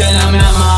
And I'm me my.